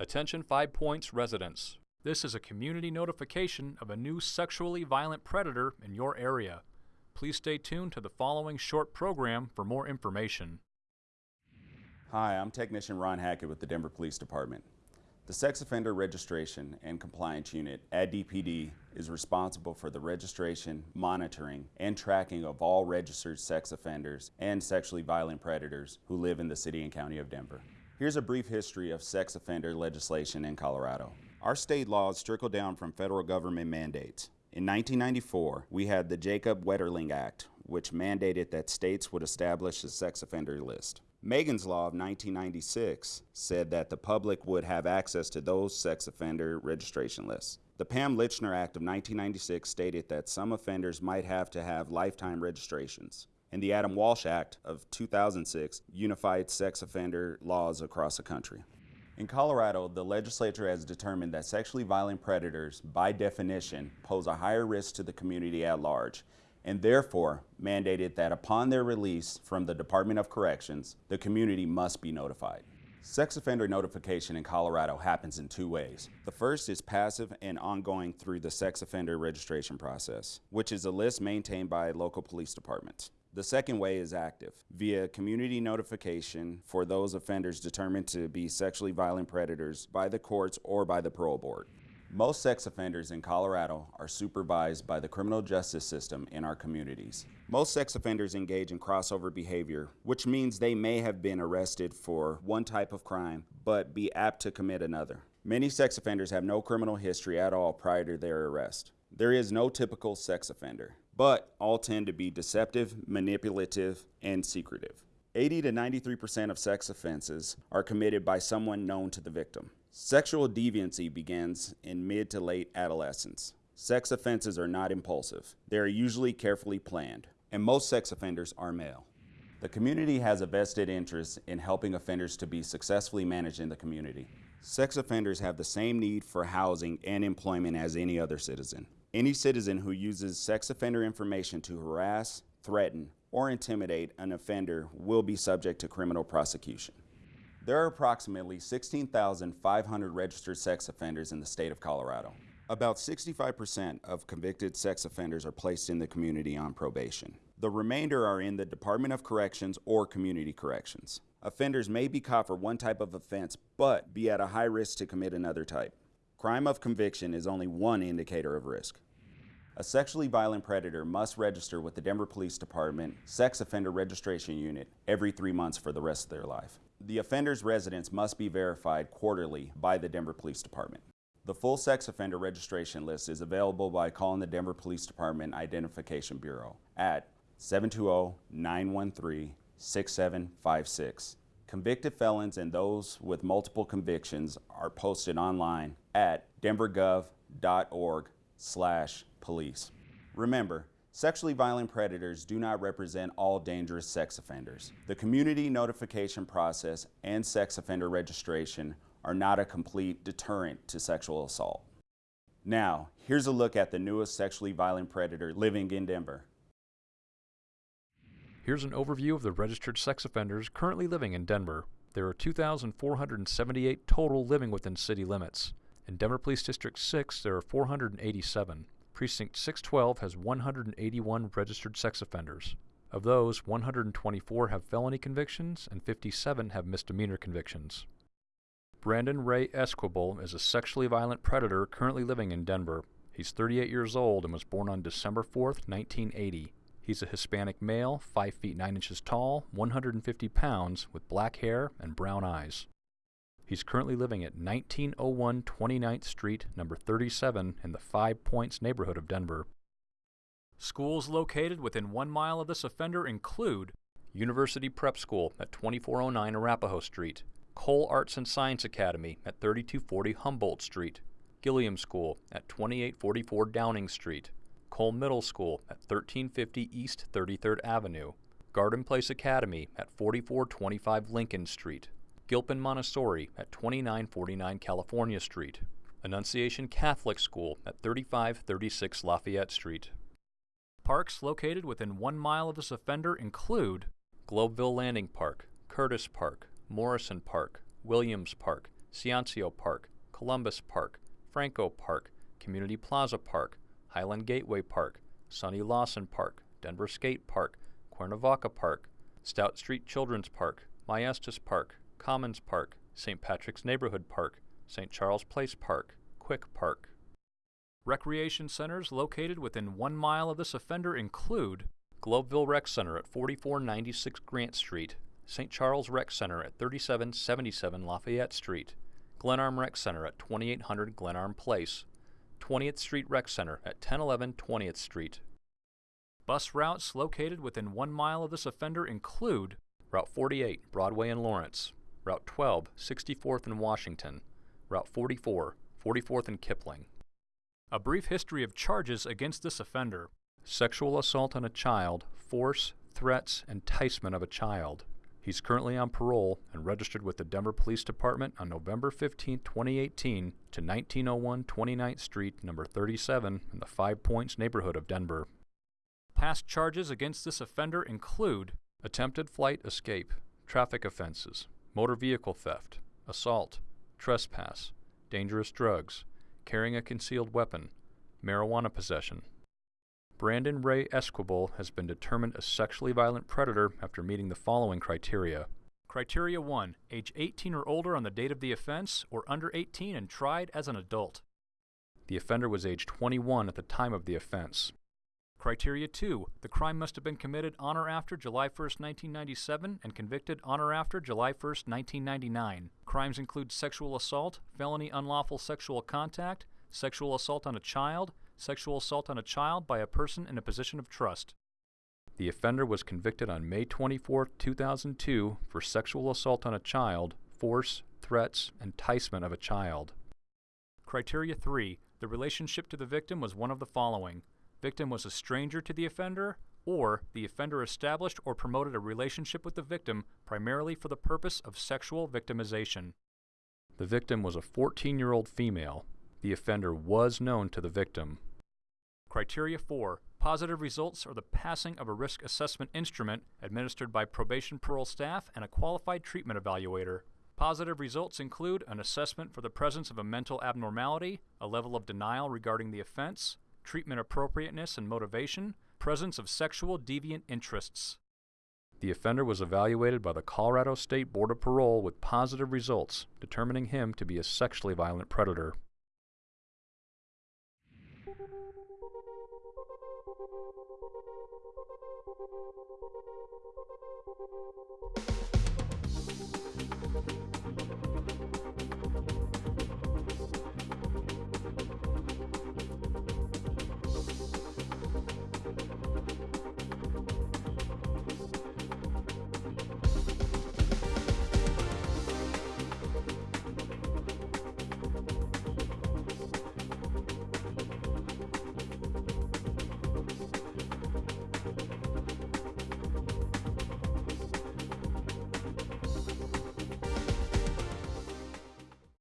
Attention Five Points residents. This is a community notification of a new sexually violent predator in your area. Please stay tuned to the following short program for more information. Hi, I'm Technician Ron Hackett with the Denver Police Department. The Sex Offender Registration and Compliance Unit at DPD is responsible for the registration, monitoring, and tracking of all registered sex offenders and sexually violent predators who live in the City and County of Denver. Here's a brief history of sex offender legislation in Colorado. Our state laws trickle down from federal government mandates. In 1994, we had the Jacob Wetterling Act, which mandated that states would establish a sex offender list. Megan's Law of 1996 said that the public would have access to those sex offender registration lists. The Pam Lychner Act of 1996 stated that some offenders might have to have lifetime registrations and the Adam Walsh Act of 2006 unified sex offender laws across the country. In Colorado, the legislature has determined that sexually violent predators, by definition, pose a higher risk to the community at large, and therefore mandated that upon their release from the Department of Corrections, the community must be notified. Sex offender notification in Colorado happens in two ways. The first is passive and ongoing through the sex offender registration process, which is a list maintained by local police departments. The second way is active, via community notification for those offenders determined to be sexually violent predators by the courts or by the parole board. Most sex offenders in Colorado are supervised by the criminal justice system in our communities. Most sex offenders engage in crossover behavior, which means they may have been arrested for one type of crime, but be apt to commit another. Many sex offenders have no criminal history at all prior to their arrest. There is no typical sex offender but all tend to be deceptive, manipulative, and secretive. 80 to 93% of sex offenses are committed by someone known to the victim. Sexual deviancy begins in mid to late adolescence. Sex offenses are not impulsive. They are usually carefully planned, and most sex offenders are male. The community has a vested interest in helping offenders to be successfully managed in the community. Sex offenders have the same need for housing and employment as any other citizen. Any citizen who uses sex offender information to harass, threaten, or intimidate an offender will be subject to criminal prosecution. There are approximately 16,500 registered sex offenders in the state of Colorado. About 65% of convicted sex offenders are placed in the community on probation. The remainder are in the Department of Corrections or Community Corrections. Offenders may be caught for one type of offense, but be at a high risk to commit another type. Crime of conviction is only one indicator of risk. A sexually violent predator must register with the Denver Police Department Sex Offender Registration Unit every three months for the rest of their life. The offender's residence must be verified quarterly by the Denver Police Department. The full sex offender registration list is available by calling the Denver Police Department Identification Bureau at 720-913-6756. Convicted felons and those with multiple convictions are posted online at denvergov.org slash police. Remember, sexually violent predators do not represent all dangerous sex offenders. The community notification process and sex offender registration are not a complete deterrent to sexual assault. Now, here's a look at the newest sexually violent predator living in Denver. Here's an overview of the registered sex offenders currently living in Denver. There are 2,478 total living within city limits. In Denver Police District 6, there are 487. Precinct 612 has 181 registered sex offenders. Of those, 124 have felony convictions and 57 have misdemeanor convictions. Brandon Ray Esquibel is a sexually violent predator currently living in Denver. He's 38 years old and was born on December 4, 1980. He's a Hispanic male, 5 feet 9 inches tall, 150 pounds, with black hair and brown eyes. He's currently living at 1901 29th Street, number 37, in the Five Points neighborhood of Denver. Schools located within one mile of this offender include University Prep School at 2409 Arapahoe Street, Cole Arts and Science Academy at 3240 Humboldt Street, Gilliam School at 2844 Downing Street, Cole Middle School at 1350 East 33rd Avenue, Garden Place Academy at 4425 Lincoln Street, Gilpin Montessori at 2949 California Street, Annunciation Catholic School at 3536 Lafayette Street. Parks located within one mile of this offender include Globeville Landing Park, Curtis Park, Morrison Park, Williams Park, Ciancio Park, Columbus Park, Franco Park, Community Plaza Park, Highland Gateway Park, Sonny Lawson Park, Denver Skate Park, Cuernavaca Park, Stout Street Children's Park, Maestas Park, Commons Park, St. Patrick's Neighborhood Park, St. Charles Place Park, Quick Park. Recreation centers located within one mile of this offender include Globeville Rec Center at 4496 Grant Street, St. Charles Rec Center at 3777 Lafayette Street, Glenarm Rec Center at 2800 Glenarm Place, 20th Street Rec Center at 1011 20th Street. Bus routes located within one mile of this offender include Route 48, Broadway and Lawrence, Route 12, 64th and Washington, Route 44, 44th and Kipling. A brief history of charges against this offender sexual assault on a child, force, threats, enticement of a child. He's currently on parole and registered with the Denver Police Department on November 15, 2018 to 1901 29th Street, number 37 in the Five Points neighborhood of Denver. Past charges against this offender include attempted flight escape, traffic offenses, motor vehicle theft, assault, trespass, dangerous drugs, carrying a concealed weapon, marijuana possession. Brandon Ray Esquibel has been determined a sexually violent predator after meeting the following criteria. Criteria 1. Age 18 or older on the date of the offense, or under 18 and tried as an adult. The offender was age 21 at the time of the offense. Criteria 2. The crime must have been committed on or after July 1, 1997 and convicted on or after July 1, 1999. Crimes include sexual assault, felony unlawful sexual contact, sexual assault on a child, sexual assault on a child by a person in a position of trust. The offender was convicted on May 24, 2002 for sexual assault on a child, force, threats, enticement of a child. Criteria 3. The relationship to the victim was one of the following. Victim was a stranger to the offender, or the offender established or promoted a relationship with the victim primarily for the purpose of sexual victimization. The victim was a 14 year old female. The offender was known to the victim. Criteria 4. Positive results are the passing of a risk assessment instrument administered by probation parole staff and a qualified treatment evaluator. Positive results include an assessment for the presence of a mental abnormality, a level of denial regarding the offense, treatment appropriateness and motivation, presence of sexual deviant interests. The offender was evaluated by the Colorado State Board of Parole with positive results, determining him to be a sexually violent predator.